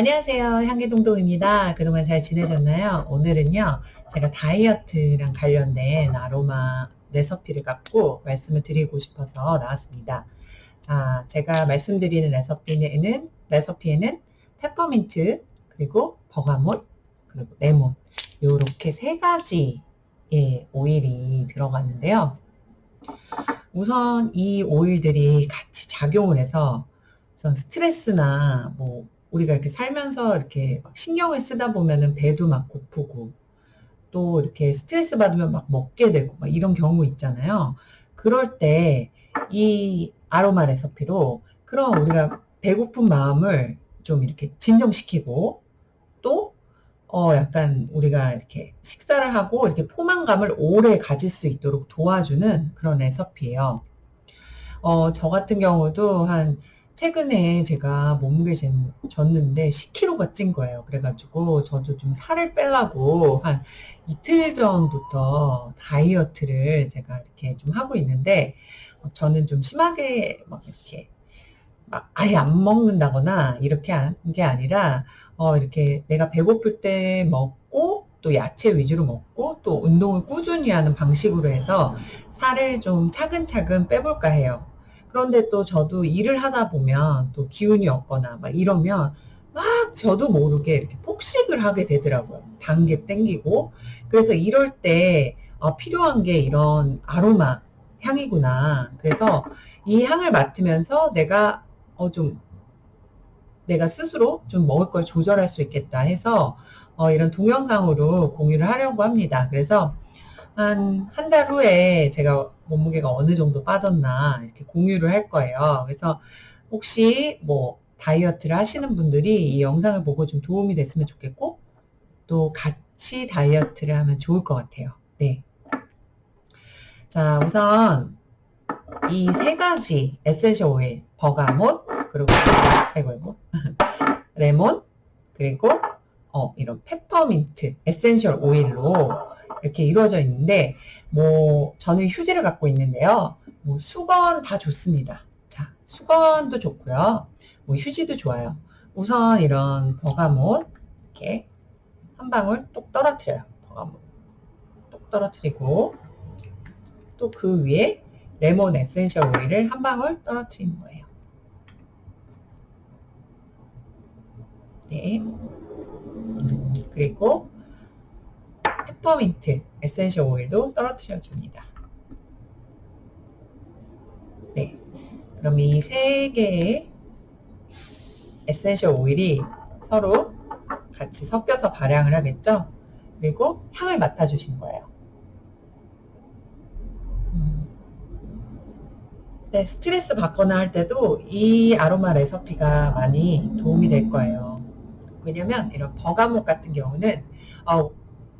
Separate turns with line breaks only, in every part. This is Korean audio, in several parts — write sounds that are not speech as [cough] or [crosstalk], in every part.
안녕하세요. 향기동동입니다. 그동안 잘 지내셨나요? 오늘은요, 제가 다이어트랑 관련된 아로마 레시피를 갖고 말씀을 드리고 싶어서 나왔습니다. 자, 제가 말씀드리는 레시피에는, 레시피에는 페퍼민트, 그리고 버가못, 그리고 레몬, 요렇게 세 가지의 오일이 들어갔는데요. 우선 이 오일들이 같이 작용을 해서 우선 스트레스나 뭐 우리가 이렇게 살면서 이렇게 신경을 쓰다 보면은 배도 막 고프고 또 이렇게 스트레스 받으면 막 먹게 되고 막 이런 경우 있잖아요. 그럴 때 이 아로마 레시피로 그럼 우리가 배고픈 마음을 좀 이렇게 진정시키고 또 어, 약간 우리가 이렇게 식사를 하고 이렇게 포만감을 오래 가질 수 있도록 도와주는 그런 레시피예요. 어, 저 같은 경우도 한 최근에 제가 몸무게 쟀는데 10kg가 찐 거예요. 그래가지고 저도 좀 살을 빼려고 한 이틀 전부터 다이어트를 제가 이렇게 좀 하고 있는데 저는 좀 심하게 막 이렇게 막 아예 안 먹는다거나 이렇게 한 게 아니라 어 이렇게 내가 배고플 때 먹고 또 야채 위주로 먹고 또 운동을 꾸준히 하는 방식으로 해서 살을 좀 차근차근 빼볼까 해요. 그런데 또 저도 일을 하다 보면 또 기운이 없거나 막 이러면 막 저도 모르게 이렇게 폭식을 하게 되더라고요. 단게 땡기고. 그래서 이럴 때 어, 필요한 게 이런 아로마 향이구나. 그래서 이 향을 맡으면서 내가 어, 좀 내가 스스로 좀 먹을 걸 조절할 수 있겠다 해서 어, 이런 동영상으로 공유를 하려고 합니다. 그래서 한 한 달 후에 제가 몸무게가 어느 정도 빠졌나 이렇게 공유를 할 거예요. 그래서 혹시 뭐 다이어트를 하시는 분들이 이 영상을 보고 좀 도움이 됐으면 좋겠고 또 같이 다이어트를 하면 좋을 것 같아요. 네. 자, 우선 이 세 가지 essential oil, bergamot, 그리고 아이고 이고 레몬, 그리고 어, 이런 페퍼민트 essential oil로 이렇게 이루어져 있는데 뭐 저는 휴지를 갖고 있는데요. 뭐 수건 다 좋습니다. 자, 수건도 좋고요. 뭐 휴지도 좋아요. 우선 이런 bergamot 이렇게 한 방울 똑 떨어뜨려요. bergamot 똑 떨어뜨리고 또 그 위에 레몬 essential oil을 한 방울 떨어뜨리는 거예요. 네. 그리고 페퍼민트 essential oil도 떨어뜨려 줍니다. 네. 그럼 이 세 개의 essential oil이 서로 같이 섞여서 발향을 하겠죠? 그리고 향을 맡아 주신 거예요. 음. 네, 스트레스 받거나 할 때도 이 아로마 레시피가 많이 도움이 될 거예요. 왜냐면 이런 bergamot 같은 경우는 어,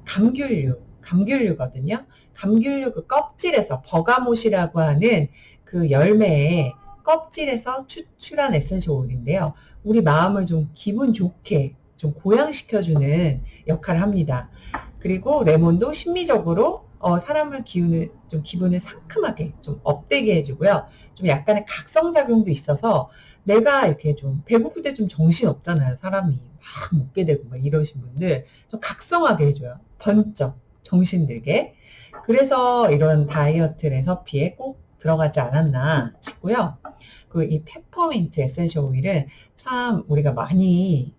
감귤류, 감귤류거든요. 감귤류 그 껍질에서 bergamot이라고 하는 그 열매의 껍질에서 추출한 essential oil인데요. 우리 마음을 좀 기분 좋게 좀 고양시켜주는 역할을 합니다. 그리고 레몬도 심미적으로 어, 사람을 기운을 좀 기분을 상큼하게 좀 up되게 해주고요. 좀 약간의 각성작용도 있어서 내가 이렇게 좀 배고플 때 좀 정신 없잖아요. 사람이 막 먹게 되고 막 이러신 분들 좀 각성하게 해줘요. 번쩍 정신 들게. 그래서 이런 다이어트 레시피에 꼭 들어가지 않았나 싶고요. 그이 페퍼민트 essential oil은 참 우리가 많이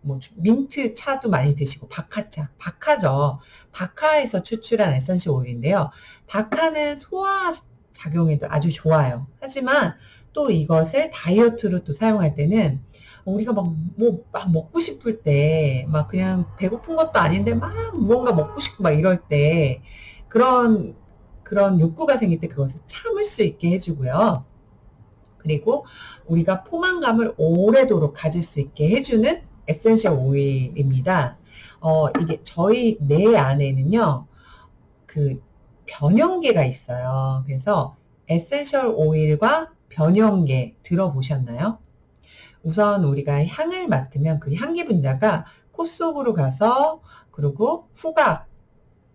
뭐 민트 차도 많이 드시고 박하차, 박하죠. 박하에서 추출한 essential oil인데요. 박하는 소화 작용에도 아주 좋아요. 하지만 또 이것을 다이어트로 또 사용할 때는 우리가 막, 뭐, 막 먹고 싶을 때, 막 그냥 배고픈 것도 아닌데 막 무언가 먹고 싶고 막 이럴 때, 그런, 그런 욕구가 생길 때 그것을 참을 수 있게 해주고요. 그리고 우리가 포만감을 오래도록 가질 수 있게 해주는 essential oil입니다. 어, 이게 저희 뇌 안에는요, 그 변연계가 있어요. 그래서 essential oil과 변연계 들어보셨나요? 우선 우리가 향을 맡으면 그 향기 분자가 코 속으로 가서 그리고 후각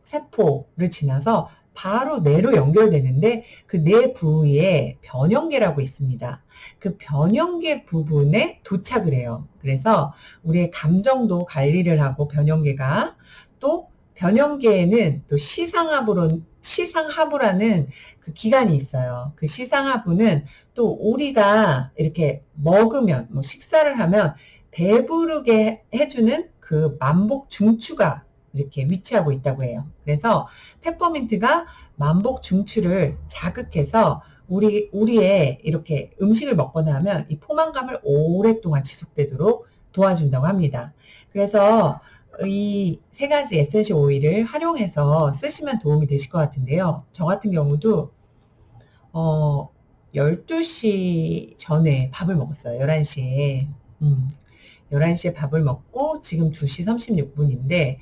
세포를 지나서 바로 뇌로 연결되는데 그 뇌 부위에 변연계라고 있습니다. 그 변연계 부분에 도착을 해요. 그래서 우리의 감정도 관리를 하고 변연계가 또 변형계에는 또 시상하부로 시상하부라는 그 기관이 있어요. 그 시상하부는 또 우리가 이렇게 먹으면 뭐 식사를 하면 배부르게 해주는 그 만복 중추가 이렇게 위치하고 있다고 해요. 그래서 페퍼민트가 만복 중추를 자극해서 우리, 우리의 이렇게 음식을 먹거나 하면 이 포만감을 오랫동안 지속되도록 도와준다고 합니다. 그래서 이 세 가지 essential oil을 활용해서 쓰시면 도움이 되실 것 같은데요. 저 같은 경우도 어 12시 전에 밥을 먹었어요. 11시에. 음, 11시에 밥을 먹고 지금 2시 36분인데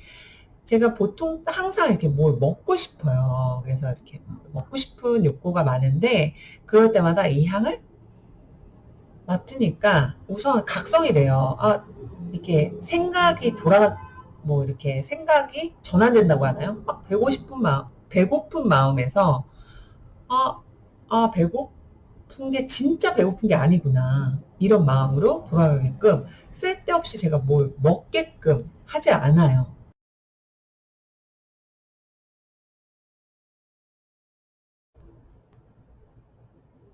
제가 보통 항상 이렇게 뭘 먹고 싶어요. 그래서 이렇게 먹고 싶은 욕구가 많은데 그럴 때마다 이 향을 맡으니까 우선 각성이 돼요. 아, 이렇게 생각이 돌아, 뭐 이렇게 생각이 전환된다고 하나요? 아, 배고 싶은 마음, 배고픈 마음에서 아, 아, 배고픈 게 진짜 배고픈 게 아니구나. 이런 마음으로 돌아가게끔 쓸데없이 제가 뭘 먹게끔 하지 않아요.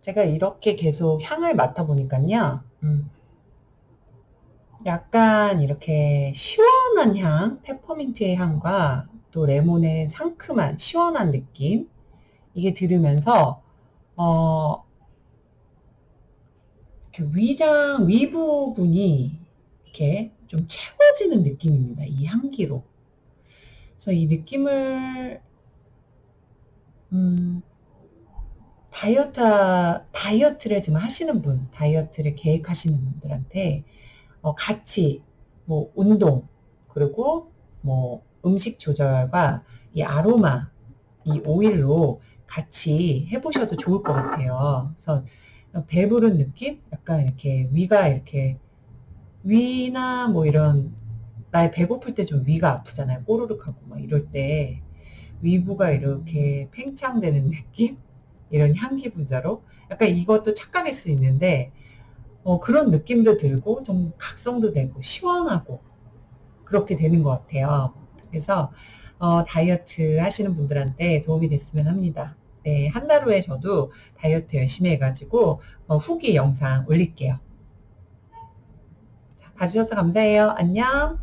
제가 이렇게 계속 향을 맡아보니까요. 음, 약간 이렇게 시원한 향, 페퍼민트의 향과 또 레몬의 상큼한 시원한 느낌 이게 들으면서 어, 위장 위 부분이 이렇게 좀 채워지는 느낌입니다. 이 향기로. 그래서 이 느낌을 음, 다이어트, 다이어트를 지금 하시는 분, 다이어트를 계획하시는 분들한테 어, 같이 뭐 운동, 그리고 뭐 음식 조절과 이 아로마, 이 오일로 같이 해보셔도 좋을 것 같아요. 그래서 배부른 느낌? 약간 이렇게 위가 이렇게 위나 뭐 이런 나의 배고플 때 좀 위가 아프잖아요. 꼬르륵하고 막 이럴 때 위부가 이렇게 팽창되는 [laughs] 느낌? 이런 향기 분자로 약간 이것도 착각일 수 있는데 어, 그런 느낌도 들고 좀 각성도 되고 시원하고 그렇게 되는 것 같아요. 그래서 어, 다이어트 하시는 분들한테 도움이 됐으면 합니다. 네, 한 달 후에 저도 다이어트 열심히 해가지고 어, 후기 영상 올릴게요. 자, 봐주셔서 감사해요. 안녕.